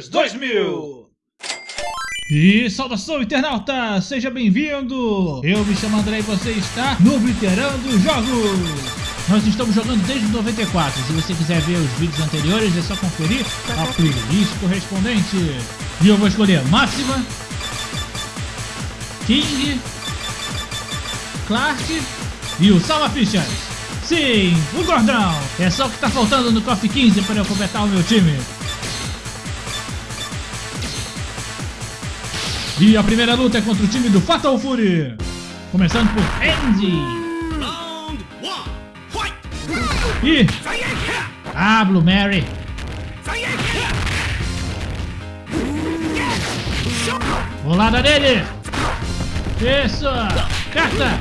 The King of Fighters 2000! E saudação internauta, seja bem-vindo! Eu me chamo André e você está no Bliterando Jogos! Nós estamos jogando desde 94, se você quiser ver os vídeos anteriores é só conferir a playlist correspondente. E eu vou escolher Máxima, King, Clark e o Salva Fichas. Sim, o gordão! É só o que está faltando no KOF 15 para eu completar o meu time. E a primeira luta é contra o time do Fatal Fury. Começando por Andy. E... Ah, Blue Mary. Bolada dele. Isso. Carta.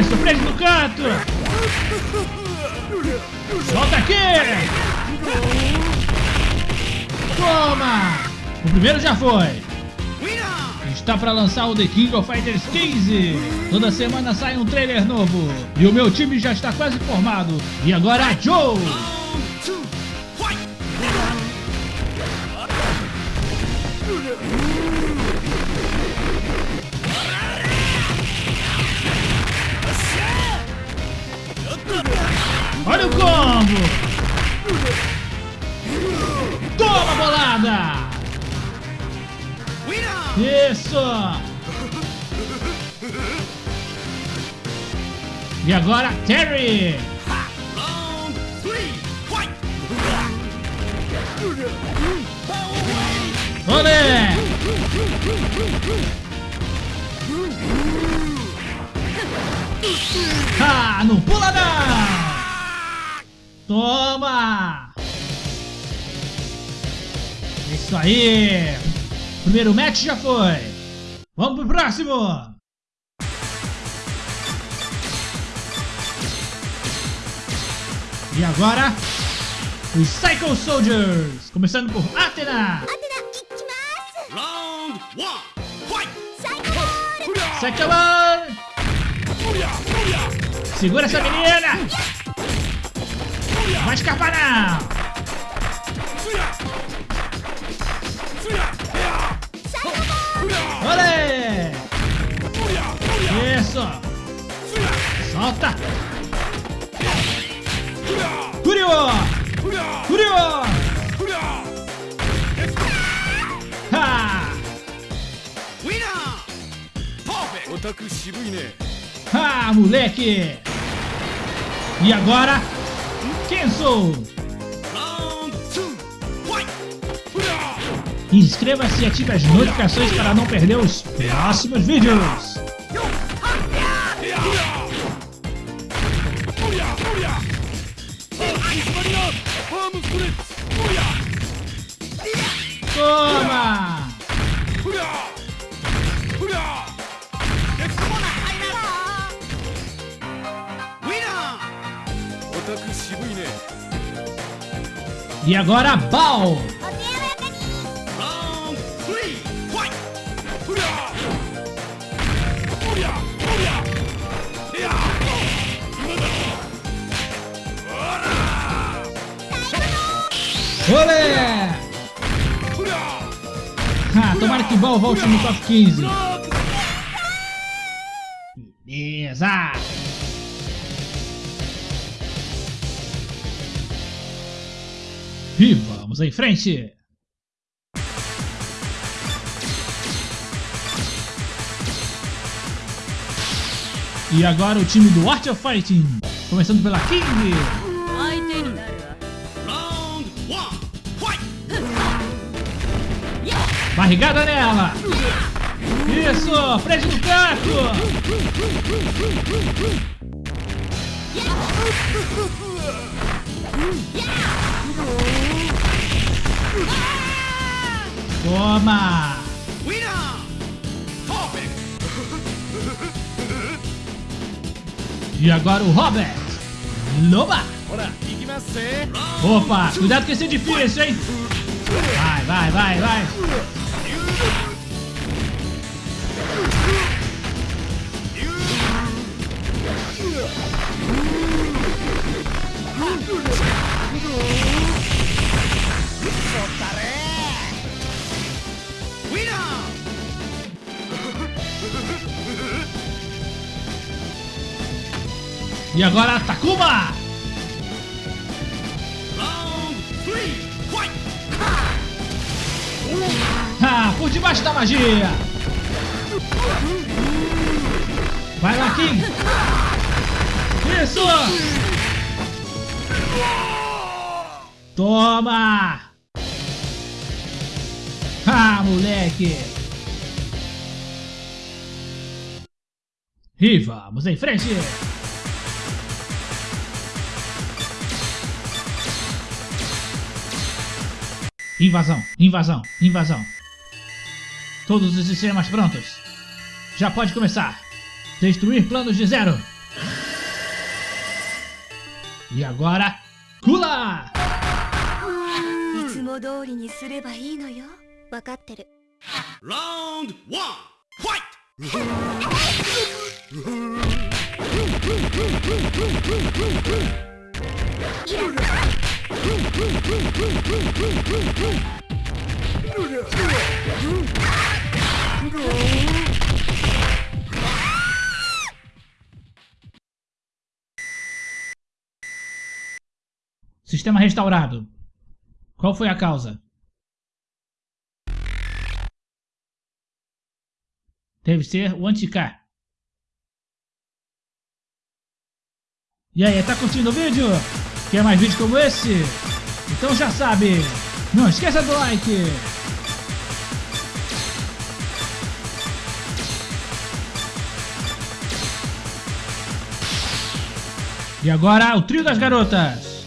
Isso, prende no canto. Solta aqui. Toma! O primeiro já foi. Está para lançar o The King of Fighters 15. Toda semana sai um trailer novo. E o meu time já está quase formado. E agora, Joe! Olha o combo! Toma, bolada! Isso! E agora, Terry! Olé! Ah, não pula não! Toma! Isso aí! Primeiro match já foi! Vamos pro próximo! E agora, os Psycho Soldiers! Começando por Athena! Round 1, fight! Psycho Ball! Segura essa menina! Não vai escapar não! Olé! Isso! Solta! Curio! Curio! Ha! Ha, moleque! E agora, Kenzo! Inscreva-se e ative as notificações para não perder os próximos vídeos. Toma! E agora, Bal! Olé! Ah, tomara que Bal volte no top 15. Beleza! E vamos em frente! E agora o time do Art of Fighting, começando pela King. Barrigada nela! Isso! Prende no canto! Toma! E agora o Robert! Loba! Opa, cuidado que esse é difícil, hein? Vai, vai, vai, vai! E agora, Takuma! Ah, por debaixo da magia! Vai lá, King! Isso! Toma! Ah, moleque! E vamos em frente! Invasão, invasão, invasão. Todos os sistemas prontos. Já pode começar. Destruir planos de zero. E agora, Kula! Round 1, fight! Sistema restaurado. Qual foi a causa? Deve ser o anti-K. E aí, tá curtindo o vídeo? Quer mais vídeos como esse? Então já sabe, não esqueça do like! E agora o trio das garotas!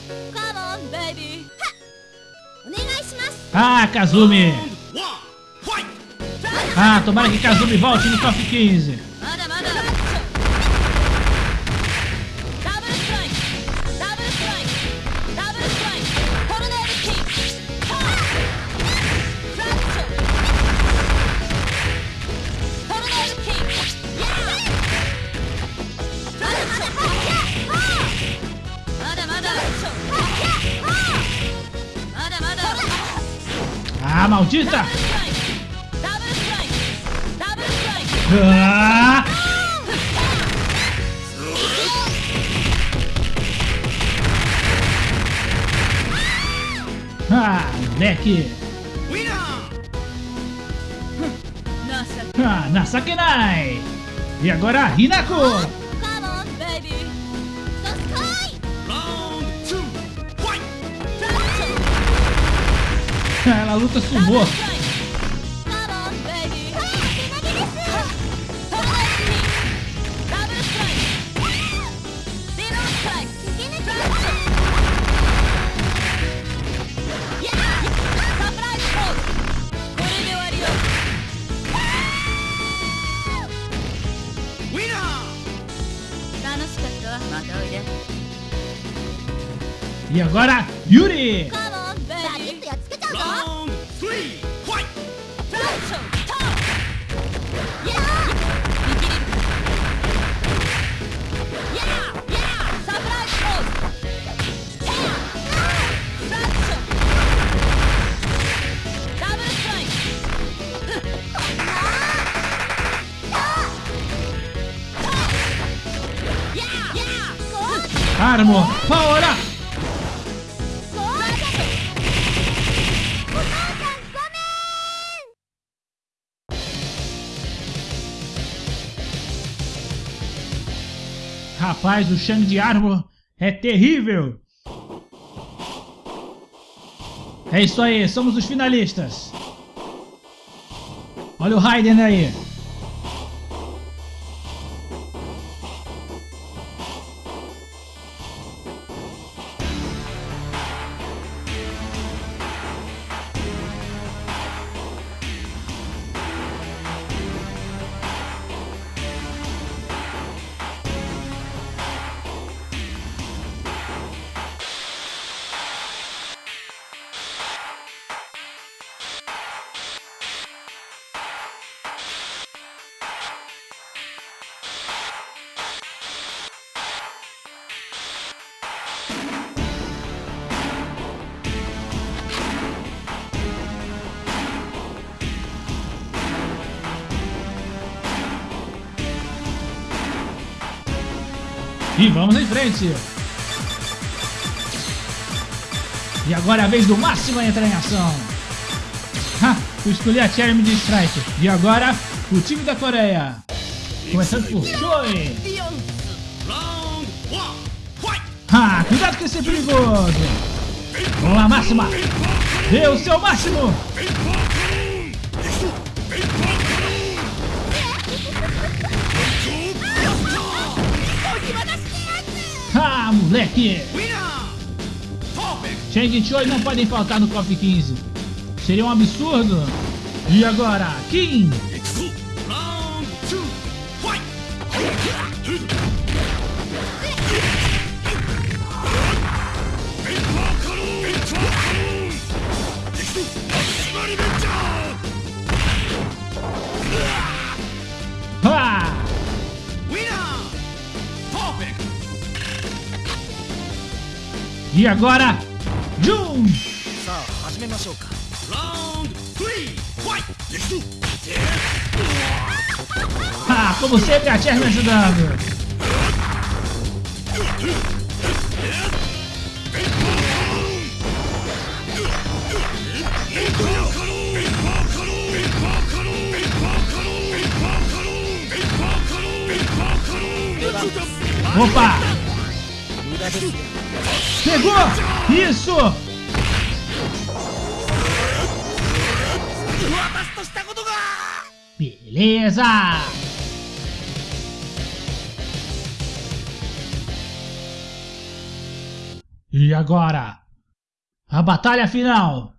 Ah, Kazumi! Ah, tomara que Kazumi volte no top 15! Ah, maldita! Ah! Ah, moleque! Ah, Nasakenai! E agora, Hinako! Ela luta sumô. E agora, Yuri! armo! Ora! Rapaz, o Shang de armo é terrível! É isso aí, somos os finalistas! Olha o Raiden aí! E vamos em frente. E agora é a vez do Máximo entrar em ação. Ha, eu escolhi a Cherry de Strike. E agora, o time da Coreia. Começando por Choi. Ah, cuidado com esse perigoso. Vamos lá, Máxima. Dê o seu máximo. Moleque. Cheng e Choi não podem faltar no KOF 15. Seria um absurdo. E agora, Kim. Round three. Fight! Ah, como sempre, a Cher me ajudando. Opa! Pegou! Isso! Beleza! E agora? A batalha final!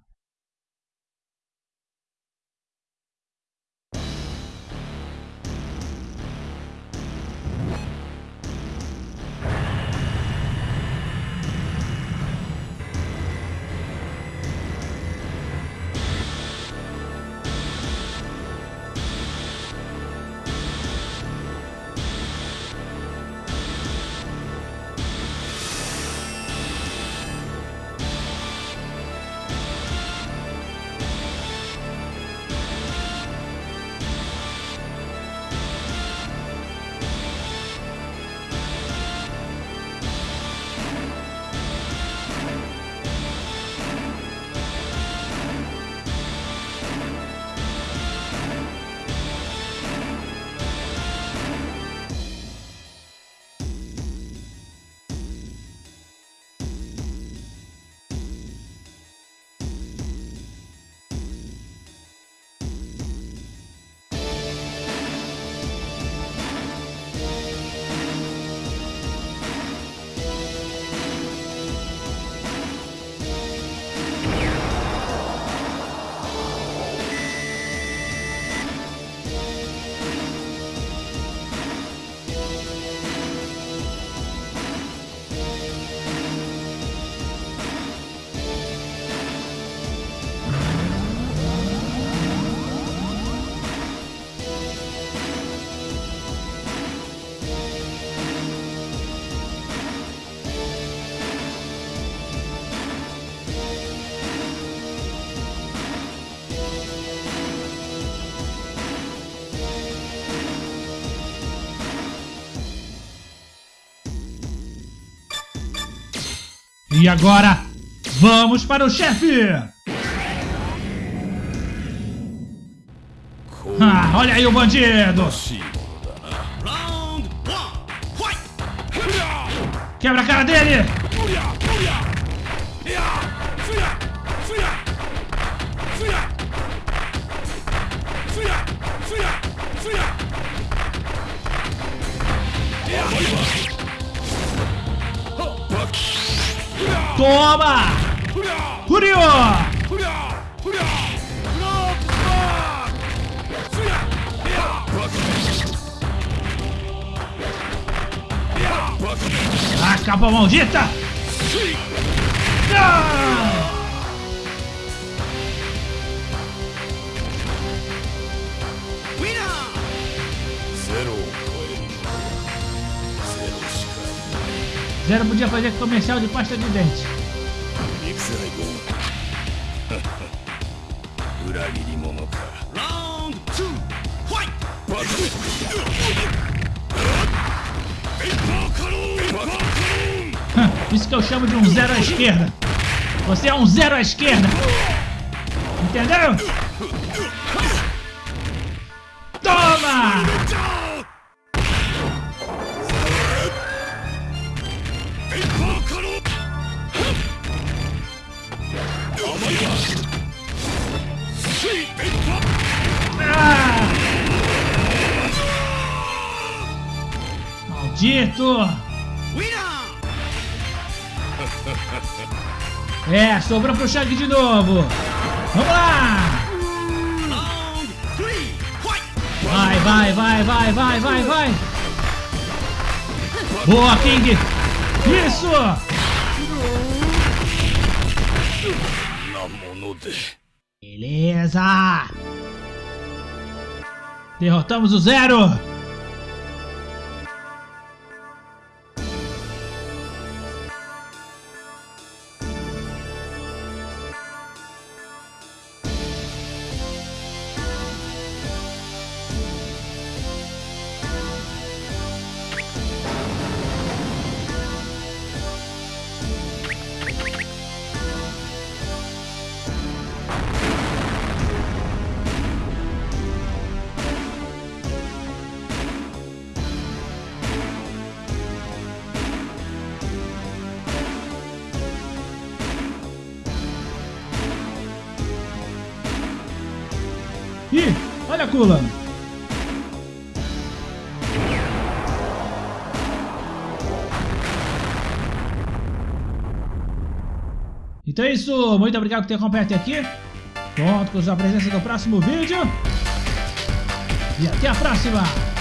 E agora, vamos para o chefe! Ah, olha aí o bandido! Quebra a cara dele! Toma! Furiô! A capa maldita! Ah! Zero podia fazer comercial de pasta de dente. Isso que eu chamo de um zero à esquerda. Você é um zero à esquerda. Entendeu? Toma! Maldito! É, sobrou pro Shang de novo. Vamos lá! Vai, vai, vai, vai, vai, vai, vai! Boa, King! Isso! Beleza! Derrotamos o Zero! Ih, olha a Kula! Então é isso, muito obrigado por ter acompanhado até aqui. Conto com a sua presença no próximo vídeo. E até a próxima!